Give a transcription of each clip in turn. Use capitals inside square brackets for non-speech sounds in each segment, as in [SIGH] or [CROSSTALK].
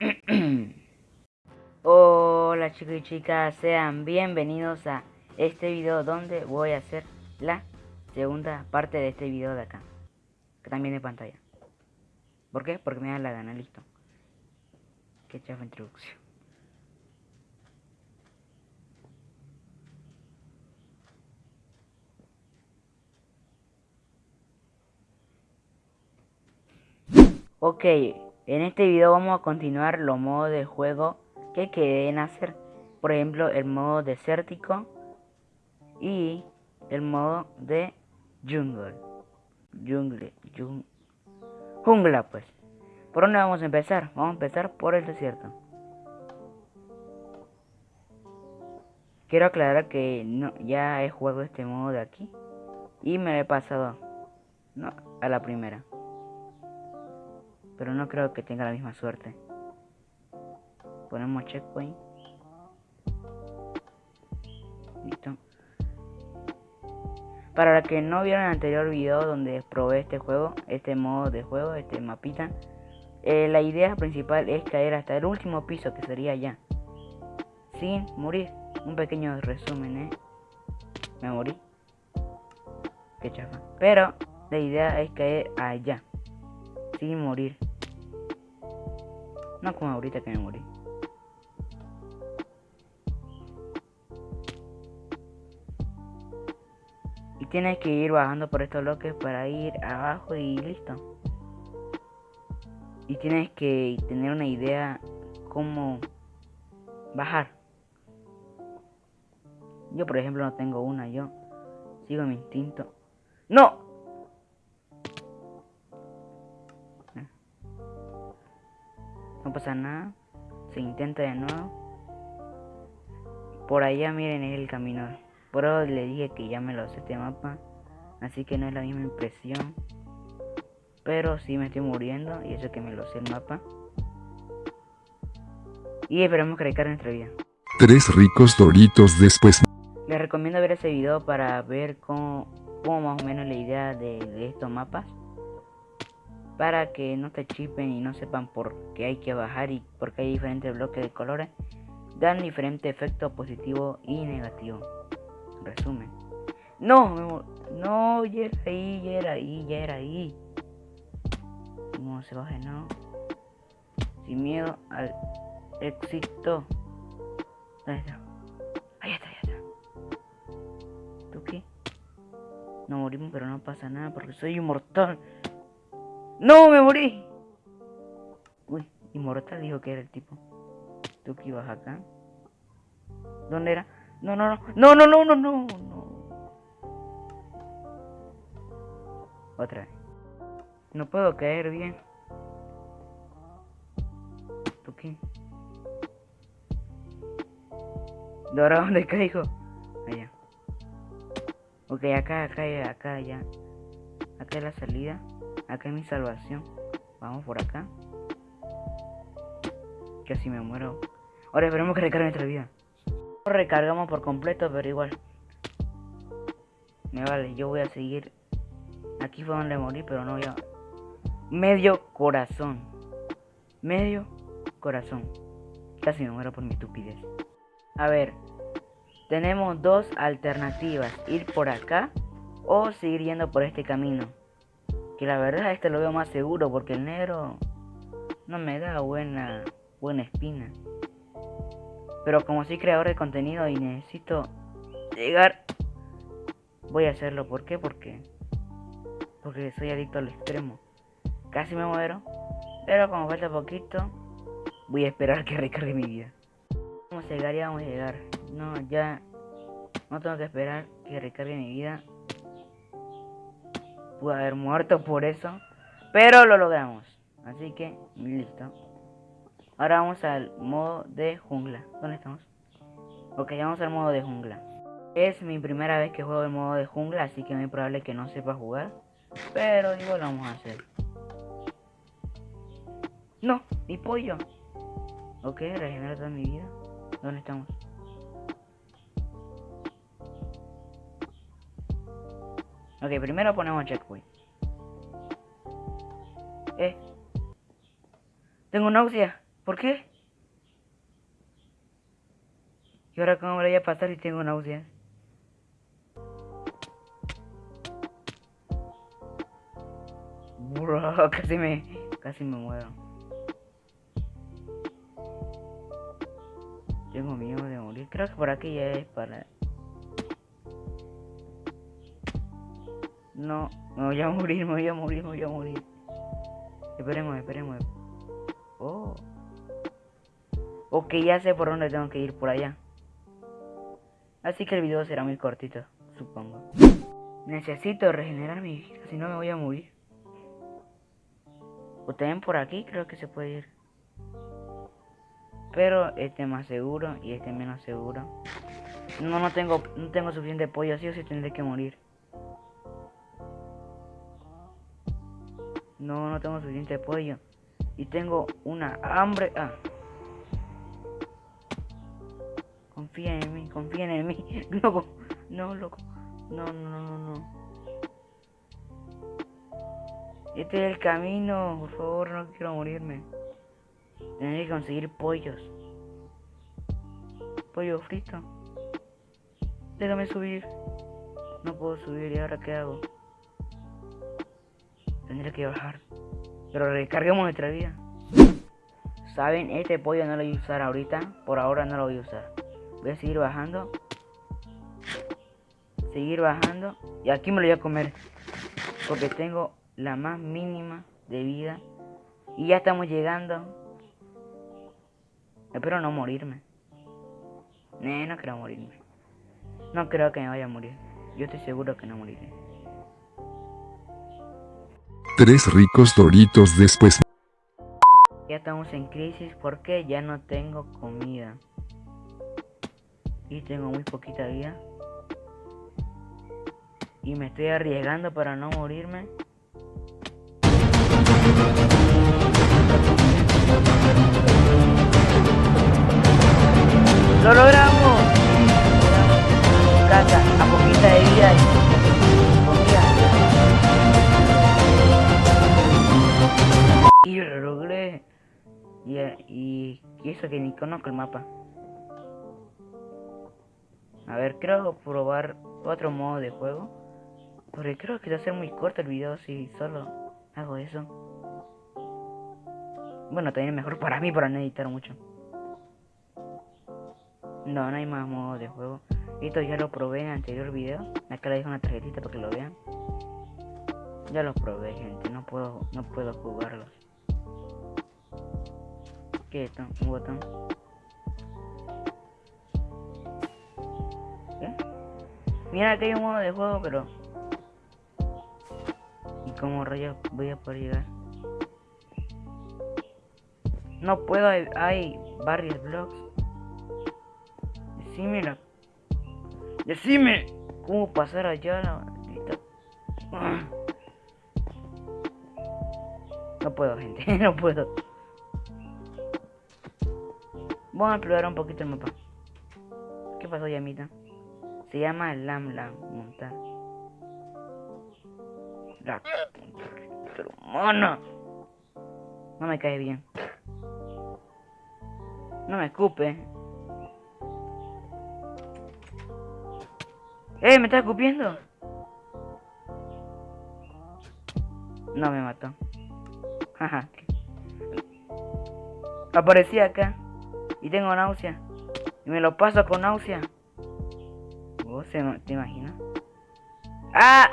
[CLEARS THROAT] Hola chicos y chicas, sean bienvenidos a este video donde voy a hacer la segunda parte de este video de acá. Que también de pantalla. ¿Por qué? Porque me da la gana, listo. Qué chafa introducción. Ok, en este video vamos a continuar los modos de juego que queden hacer. Por ejemplo, el modo desértico y el modo de jungle. Jungle, jungla pues. ¿Por dónde vamos a empezar? Vamos a empezar por el desierto. Quiero aclarar que no, ya he jugado este modo de aquí y me he pasado a la primera. Pero no creo que tenga la misma suerte. Ponemos checkpoint. Listo. Para los que no vieron el anterior video donde probé este juego, este modo de juego, este mapita, eh, la idea principal es caer hasta el último piso que sería allá. Sin morir. Un pequeño resumen, ¿eh? Me morí. Qué chafa. Pero la idea es caer allá. Sin morir. No como ahorita que me morí. Y tienes que ir bajando por estos bloques para ir abajo y listo. Y tienes que tener una idea cómo bajar. Yo por ejemplo no tengo una, yo sigo mi instinto. ¡No! No pasa nada. Se intenta de nuevo. Por allá miren es el camino. Por le dije que ya me lo sé este mapa. Así que no es la misma impresión. Pero sí me estoy muriendo. Y eso que me lo sé el mapa. Y esperamos que recargue nuestra vida. Tres ricos doritos después. Les recomiendo ver ese video para ver cómo, cómo más o menos la idea de, de estos mapas para que no te chipen y no sepan por qué hay que bajar y porque hay diferentes bloques de colores, dan diferente efecto positivo y negativo. Resumen. No, no, ya era ahí, ya era ahí, ya era ahí. No se baje, no. Sin miedo al éxito. ¿Dónde está? Ahí está, ahí está. ¿Tú qué? No morimos, pero no pasa nada porque soy inmortal. ¡No! ¡Me morí! Uy, inmortal dijo que era el tipo. ¿Tú que ibas acá? ¿Dónde era? No, no, no. No, no, no, no, no. Otra vez. No puedo caer bien. ¿Tú qué? ¿De ahora dónde caigo? Allá. Ok, acá, acá, acá, ya. Acá es la salida. Acá es mi salvación. Vamos por acá. Casi me muero. Ahora esperemos que recargue nuestra vida. Recargamos por completo, pero igual. Me vale, yo voy a seguir. Aquí fue donde morí, pero no voy a... Medio corazón. Medio corazón. Casi me muero por mi estupidez. A ver. Tenemos dos alternativas. Ir por acá o seguir yendo por este camino. Que la verdad este lo veo más seguro porque el negro no me da buena, buena espina. Pero como soy creador de contenido y necesito llegar, voy a hacerlo. ¿Por qué? Porque, porque soy adicto al extremo. Casi me muero, pero como falta poquito, voy a esperar que [LAUGHS] recargue mi vida. Vamos a llegar, ya vamos a llegar. No, ya no tengo que esperar que recargue mi vida pude haber muerto por eso. Pero lo logramos. Así que, listo. Ahora vamos al modo de jungla. ¿Dónde estamos? Ok, vamos al modo de jungla. Es mi primera vez que juego el modo de jungla, así que es muy probable que no sepa jugar. Pero igual lo vamos a hacer. No, mi pollo. Ok, regenera toda mi vida. ¿Dónde estamos? Ok, primero ponemos checkpoint. Eh. Tengo náusea. ¿Por qué? ¿Y ahora cómo me voy a pasar si tengo náuseas? Bro, [LAUGHS] casi me... casi me muero. Tengo miedo de morir. Creo que por aquí ya es para... No, me voy a morir, me voy a morir, me voy a morir. Esperemos, esperemos. Oh. Ok, ya sé por dónde tengo que ir, por allá. Así que el video será muy cortito, supongo. Necesito regenerar mi vida, si no me voy a morir. O también por aquí creo que se puede ir. Pero este más seguro y este menos seguro. No, no tengo, no tengo suficiente pollo, así o sí tendré que morir. No, no tengo suficiente pollo. Y tengo una hambre. Ah. Confía en mí, confía en mí. [LAUGHS] Loco, no, loco. No, no, no, no. Este es el camino, por favor, no quiero morirme. Tendré que conseguir pollos. Pollo frito. Déjame subir. No puedo subir, ¿y ahora qué hago? Tendré que bajar. Pero recarguemos nuestra vida. Saben, este pollo no lo voy a usar ahorita. Por ahora no lo voy a usar. Voy a seguir bajando. Seguir bajando. Y aquí me lo voy a comer. Porque tengo la más mínima de vida. Y ya estamos llegando. Espero no morirme. No, no quiero morirme. No creo que me vaya a morir. Yo estoy seguro que no moriré. Tres ricos doritos después. Ya estamos en crisis porque ya no tengo comida. Y tengo muy poquita vida. Y me estoy arriesgando para no morirme. ¡Lo logramos! Casa, a poquita de vida Y, y, y eso que ni conozco el mapa. A ver, creo probar otro modo de juego. Porque creo que va a ser muy corto el video si solo hago eso. Bueno, también es mejor para mí para no editar mucho. No, no hay más modo de juego. Esto ya lo probé en el anterior video. Acá le dejo una tarjetita para que lo vean. Ya lo probé, gente. No puedo, no puedo jugarlos. Un botón. ¿Qué? Mira que hay un modo de juego, pero... ¿Y cómo rayos voy a poder llegar? No puedo, hay, varios blocks. Decime Decime cómo pasar allá la maldita. No puedo, gente, [LAUGHS] no puedo. Vamos a explorar un poquito el mapa. ¿Qué pasó, Yamita? Se llama Lam Lam montar. La humana. No me cae bien. No me escupe. ¡Eh! ¿Me está escupiendo? No me mató. Aparecí acá. Y tengo náusea. Y me lo paso con náusea. ¿Vos te imaginas? ¡Ah!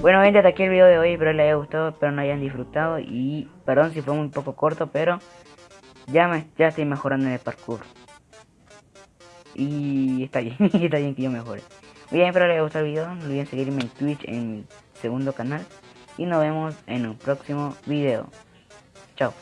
Bueno gente, hasta aquí el video de hoy, espero les haya gustado, espero no hayan disfrutado y perdón si fue muy poco corto, pero ya, me, ya estoy mejorando en el parkour. Y está bien, [LAUGHS] está bien que yo mejore. Bien, espero les haya gustado el video. No olviden seguirme en Twitch en mi segundo canal. Y nos vemos en un próximo video. Chao.